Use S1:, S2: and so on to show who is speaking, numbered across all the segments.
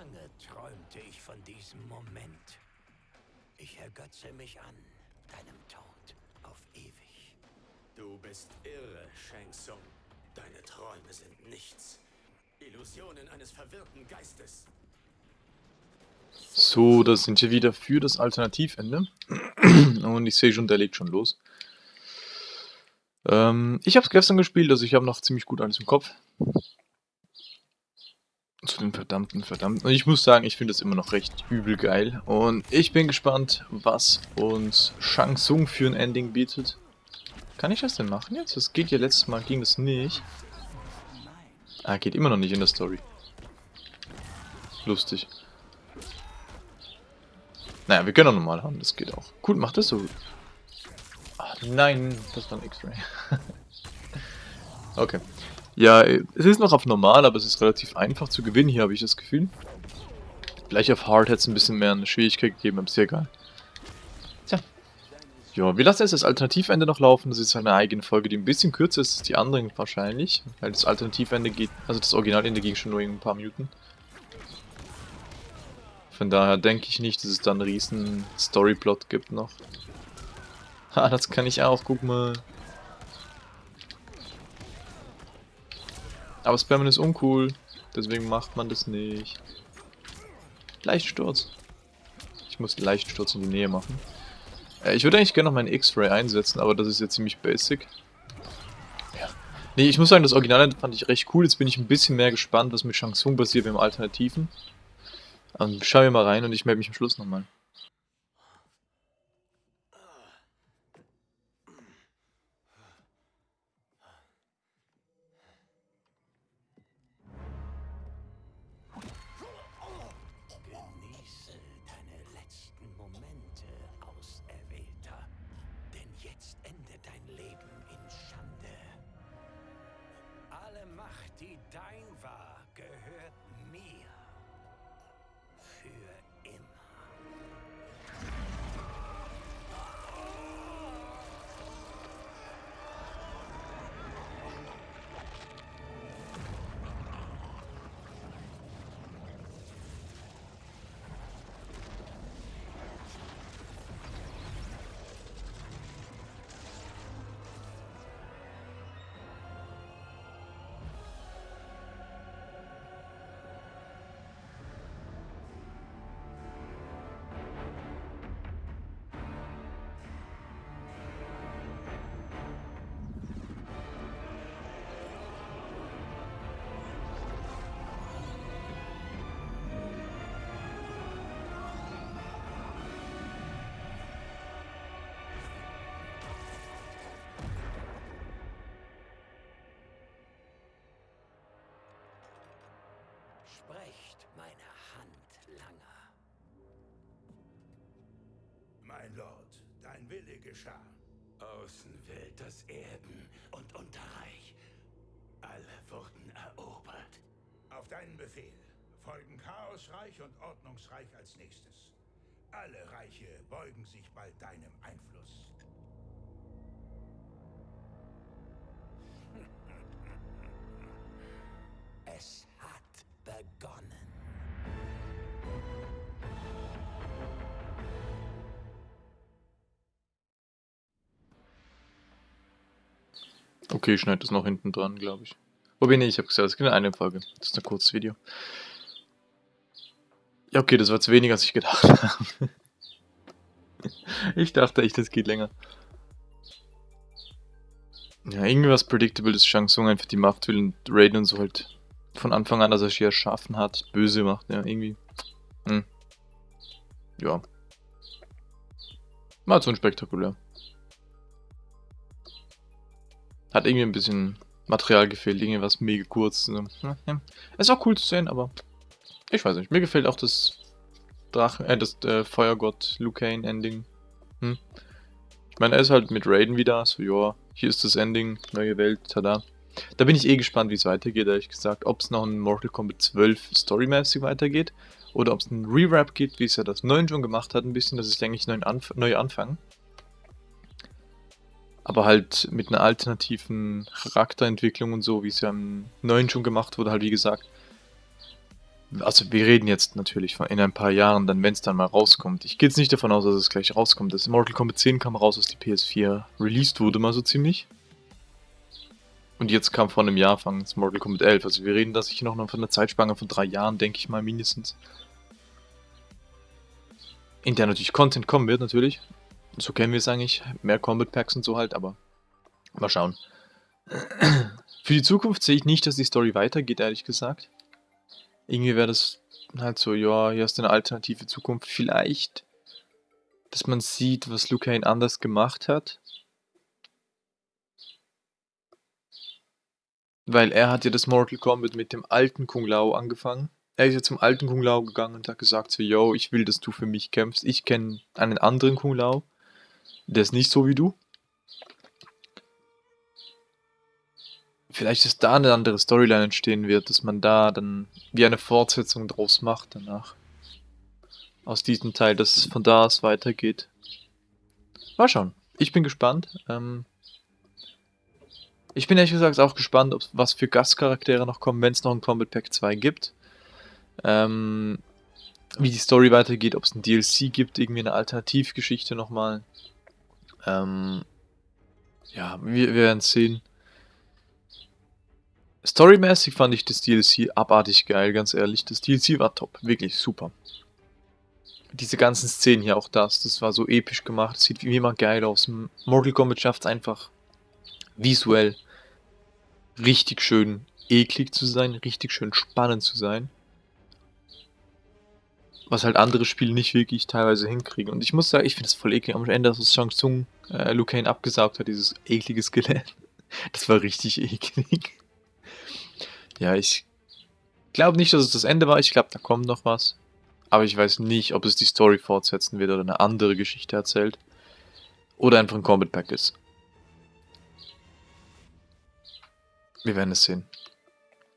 S1: lange träumte ich von diesem Moment. Ich ergötze mich an deinem Tod auf ewig.
S2: Du bist irre, Shang Tsung. Deine Träume sind nichts. Illusionen eines verwirrten Geistes.
S3: So, da sind wir wieder für das Alternativende. Und ich sehe schon, der legt schon los. Ähm, ich habe es gestern gespielt, also ich habe noch ziemlich gut alles im Kopf. Zu den verdammten, verdammten. Und ich muss sagen, ich finde es immer noch recht übel geil. Und ich bin gespannt, was uns Shang Tsung für ein Ending bietet. Kann ich das denn machen jetzt? Das geht ja letztes Mal, ging das nicht. Ah, geht immer noch nicht in der Story. Lustig. Naja, wir können auch normal haben, das geht auch. Cool, macht das so. Ach, nein, das war ein X-Ray. okay. Ja, es ist noch auf normal, aber es ist relativ einfach zu gewinnen hier, habe ich das Gefühl. Gleich auf Hard hätte es ein bisschen mehr eine Schwierigkeit gegeben, aber ist ja egal. Tja. Ja, wir lassen jetzt das Alternativende noch laufen. Das ist eine eigene Folge, die ein bisschen kürzer ist als die anderen wahrscheinlich. Weil das Alternativende geht, also das Originalende ging schon nur in ein paar Minuten. Von daher denke ich nicht, dass es da einen riesen Storyplot gibt noch. Ha, das kann ich auch, guck mal. Aber Spammen ist uncool, deswegen macht man das nicht. Leichtsturz. Ich muss Leichtsturz in die Nähe machen. Äh, ich würde eigentlich gerne noch meinen X-Ray einsetzen, aber das ist jetzt ziemlich basic. Ja. Nee, ich muss sagen, das Original fand ich recht cool. Jetzt bin ich ein bisschen mehr gespannt, was mit Shang Tsung passiert im Alternativen. Ähm, schauen wir mal rein und ich melde mich am Schluss nochmal.
S1: Macht, Sprecht meine Hand langer.
S4: Mein Lord, dein Wille geschah.
S1: Außenwelt, das Erden und Unterreich. Alle wurden erobert.
S4: Auf deinen Befehl folgen Chaosreich und Ordnungsreich als nächstes. Alle Reiche beugen sich bald deinem Einfluss.
S3: Okay, ich schneide das noch hinten dran, glaube ich. Wobei, nee, ich habe gesagt, es gibt eine Folge. Das ist ein kurzes Video. Ja, okay, das war zu wenig, als ich gedacht habe. ich dachte echt, das geht länger. Ja, irgendwas predictable, dass Shang Tsung einfach die Macht will und Raiden und so halt von Anfang an, dass er sie erschaffen hat, böse macht, ja, irgendwie. Hm. Ja. War so unspektakulär. Hat irgendwie ein bisschen Material gefehlt, irgendwas mega kurz. Ja. Es war cool zu sehen, aber ich weiß nicht. Mir gefällt auch das Drachen, äh, das äh, Feuergott Liu Kane Ending. Hm. Ich meine, er ist halt mit Raiden wieder, so ja, hier ist das Ending, neue Welt, tada. Da bin ich eh gespannt, wie es weitergeht, ehrlich gesagt. Ob es noch in Mortal Kombat 12 storymäßig weitergeht oder ob es ein Rewrap gibt, wie es ja das 9 schon gemacht hat, ein bisschen, dass ich eigentlich neu, anf neu anfangen. Aber halt mit einer alternativen Charakterentwicklung und so, wie es ja im 9 schon gemacht wurde, halt wie gesagt. Also wir reden jetzt natürlich von in ein paar Jahren, dann wenn es dann mal rauskommt. Ich gehe jetzt nicht davon aus, dass es gleich rauskommt. Das Mortal Kombat 10 kam raus, als die PS4 released wurde, mal so ziemlich. Und jetzt kam vor einem Jahr fangen Mortal Kombat 11. Also wir reden da sicher noch von einer Zeitspanne von drei Jahren, denke ich mal mindestens. In der natürlich Content kommen wird, natürlich. So kennen wir es eigentlich. Mehr Combat Packs und so halt, aber mal schauen. Für die Zukunft sehe ich nicht, dass die Story weitergeht, ehrlich gesagt. Irgendwie wäre das halt so, ja, hier ist eine alternative Zukunft. Vielleicht, dass man sieht, was Kane anders gemacht hat. Weil er hat ja das Mortal Kombat mit dem alten Kung Lao angefangen. Er ist ja zum alten Kung Lao gegangen und hat gesagt so, yo, ich will, dass du für mich kämpfst. Ich kenne einen anderen Kung Lao. Der ist nicht so wie du. Vielleicht ist da eine andere Storyline entstehen wird, dass man da dann wie eine Fortsetzung draus macht danach. Aus diesem Teil, dass es von da aus weitergeht. Mal schauen. Ich bin gespannt. Ähm ich bin ehrlich gesagt auch gespannt, ob, was für Gastcharaktere noch kommen, wenn es noch ein Combat Pack 2 gibt. Ähm, wie die Story weitergeht, ob es ein DLC gibt, irgendwie eine Alternativgeschichte nochmal. Ähm, ja, wir, wir werden sehen. Storymäßig fand ich das DLC abartig geil, ganz ehrlich. Das DLC war top, wirklich super. Diese ganzen Szenen hier, auch das, das war so episch gemacht, das sieht wie immer geil aus. Mortal Kombat schafft es einfach visuell richtig schön eklig zu sein, richtig schön spannend zu sein. Was halt andere Spiele nicht wirklich teilweise hinkriegen. Und ich muss sagen, ich finde es voll eklig. Am Ende, dass Shang Tsung äh, Liu Kane abgesaugt hat, dieses eklige Skelett. Das war richtig eklig. Ja, ich glaube nicht, dass es das Ende war. Ich glaube, da kommt noch was. Aber ich weiß nicht, ob es die Story fortsetzen wird oder eine andere Geschichte erzählt. Oder einfach ein Combat Pack ist. Wir werden es sehen.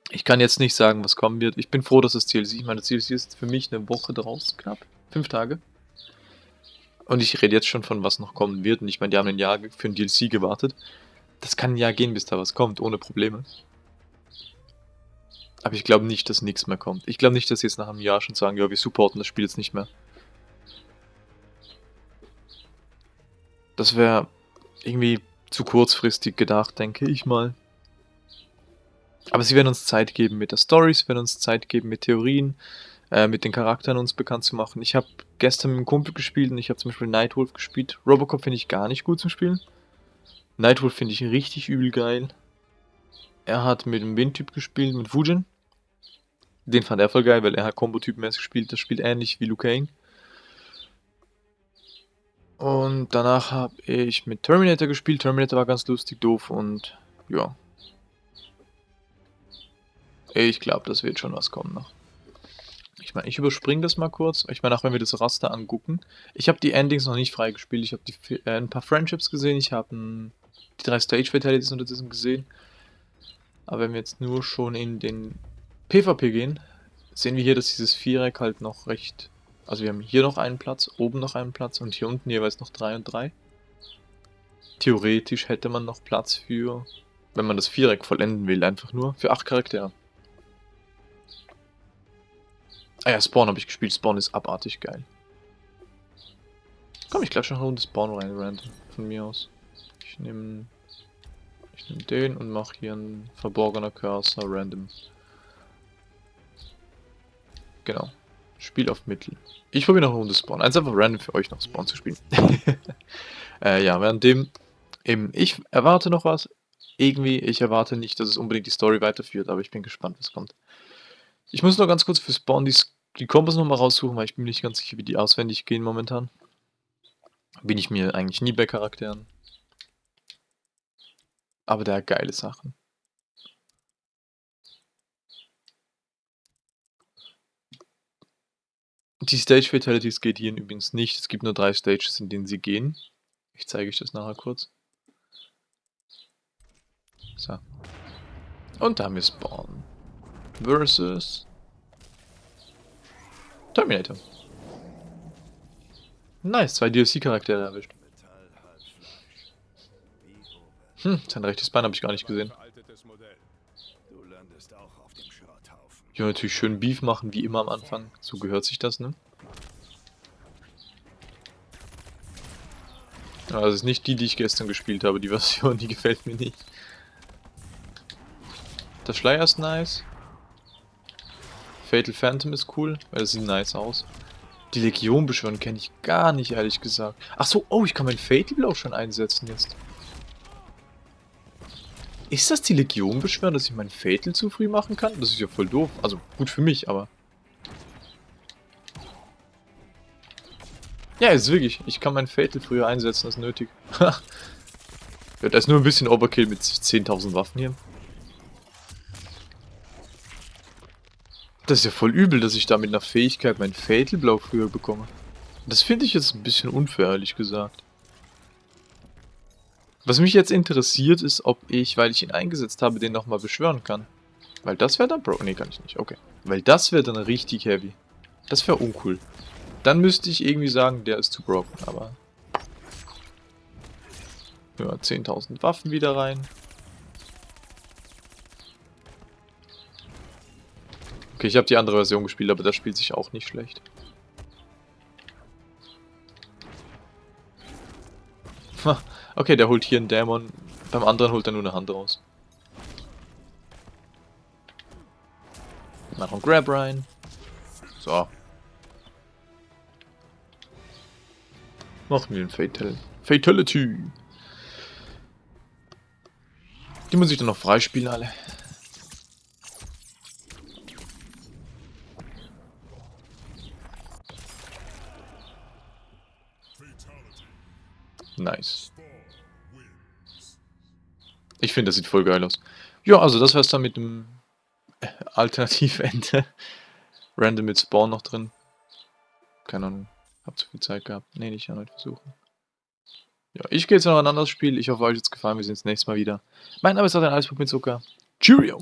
S3: Ich kann jetzt nicht sagen, was kommen wird. Ich bin froh, dass das DLC, ich meine, das DLC ist für mich eine Woche draus, knapp. Fünf Tage. Und ich rede jetzt schon von, was noch kommen wird. Und ich meine, die haben ein Jahr für ein DLC gewartet. Das kann ein Jahr gehen, bis da was kommt, ohne Probleme. Aber ich glaube nicht, dass nichts mehr kommt. Ich glaube nicht, dass sie jetzt nach einem Jahr schon sagen, ja, wir supporten das Spiel jetzt nicht mehr. Das wäre irgendwie zu kurzfristig gedacht, denke ich mal. Aber sie werden uns Zeit geben mit der Story, sie werden uns Zeit geben mit Theorien, äh, mit den Charakteren uns bekannt zu machen. Ich habe gestern mit einem Kumpel gespielt und ich habe zum Beispiel Nightwolf gespielt. Robocop finde ich gar nicht gut zum Spielen. Nightwolf finde ich richtig übel geil. Er hat mit dem Wind-Typ gespielt, mit Fujin. Den fand er voll geil, weil er hat Combo-Typ-mäßig gespielt. Das spielt ähnlich wie Liu Kang. Und danach habe ich mit Terminator gespielt. Terminator war ganz lustig, doof und ja, ich glaube, das wird schon was kommen noch. Ich meine, ich überspringe das mal kurz. Ich meine, auch wenn wir das Raster angucken. Ich habe die Endings noch nicht freigespielt. Ich habe äh, ein paar Friendships gesehen. Ich habe die drei Stage Fatalities unterdessen gesehen. Aber wenn wir jetzt nur schon in den PvP gehen, sehen wir hier, dass dieses Viereck halt noch recht... Also wir haben hier noch einen Platz, oben noch einen Platz und hier unten jeweils noch drei und drei. Theoretisch hätte man noch Platz für, wenn man das Viereck vollenden will, einfach nur für acht Charaktere. Ah ja, Spawn habe ich gespielt. Spawn ist abartig geil. Komm, ich gleich schon eine Runde Spawn rein, random. Von mir aus. Ich nehme ich nehm den und mache hier einen verborgener Cursor random. Genau. Spiel auf Mittel. Ich probiere noch eine Runde Spawn. Eins einfach random für euch noch Spawn zu spielen. äh, ja, währenddem eben ich erwarte noch was. Irgendwie, ich erwarte nicht, dass es unbedingt die Story weiterführt, aber ich bin gespannt, was kommt. Ich muss noch ganz kurz für Spawn die, die Kombos nochmal raussuchen, weil ich bin nicht ganz sicher, wie die auswendig gehen momentan. Bin ich mir eigentlich nie bei Charakteren. Aber der hat geile Sachen. Die Stage Fatalities geht hier übrigens nicht. Es gibt nur drei Stages, in denen sie gehen. Ich zeige euch das nachher kurz. So. Und da haben wir Spawn versus Terminator. Nice, zwei DLC-Charaktere erwischt. Hm, sein rechtes Bein habe ich gar nicht gesehen. Ja, natürlich schön Beef machen, wie immer am Anfang. So gehört sich das, ne? Also das ist nicht die, die ich gestern gespielt habe. Die Version, die gefällt mir nicht. Der Schleier ist nice. Fatal Phantom ist cool, weil das sieht nice aus. Die Legion beschwören kenne ich gar nicht, ehrlich gesagt. Ach so, oh, ich kann mein Fatal Blow schon einsetzen jetzt. Ist das die Legion beschwören, dass ich mein Fatal zu früh machen kann? Das ist ja voll doof. Also, gut für mich, aber... Ja, ist wirklich. Ich kann mein Fatal früher einsetzen, als nötig. ja, da ist nur ein bisschen Overkill mit 10.000 Waffen hier. Das ist ja voll übel, dass ich da mit einer Fähigkeit mein Fatal Blow früher bekomme. Das finde ich jetzt ein bisschen unfair, ehrlich gesagt. Was mich jetzt interessiert ist, ob ich, weil ich ihn eingesetzt habe, den nochmal beschwören kann. Weil das wäre dann Bro. Nee, kann ich nicht. Okay. Weil das wäre dann richtig heavy. Das wäre uncool. Dann müsste ich irgendwie sagen, der ist zu broken, aber... Ja, 10.000 Waffen wieder rein. Okay, ich habe die andere Version gespielt, aber das spielt sich auch nicht schlecht. okay, der holt hier einen Dämon, beim anderen holt er nur eine Hand raus. Noch ein Grab rein. So. Machen wir ein Fatal. Fatality. Die muss ich dann noch freispielen, alle. Nice. Ich finde, das sieht voll geil aus. Ja, also das wär's dann mit dem Alternativende. Random mit Spawn noch drin. Keine Ahnung. Hab zu viel Zeit gehabt. Ne, nicht erneut versuchen. Ja, ich gehe jetzt noch ein anderes Spiel. Ich hoffe, euch hat es gefallen. Wir sehen uns nächstes Mal wieder. Mein Name ist Adrian Eisburg mit Zucker. Cheerio!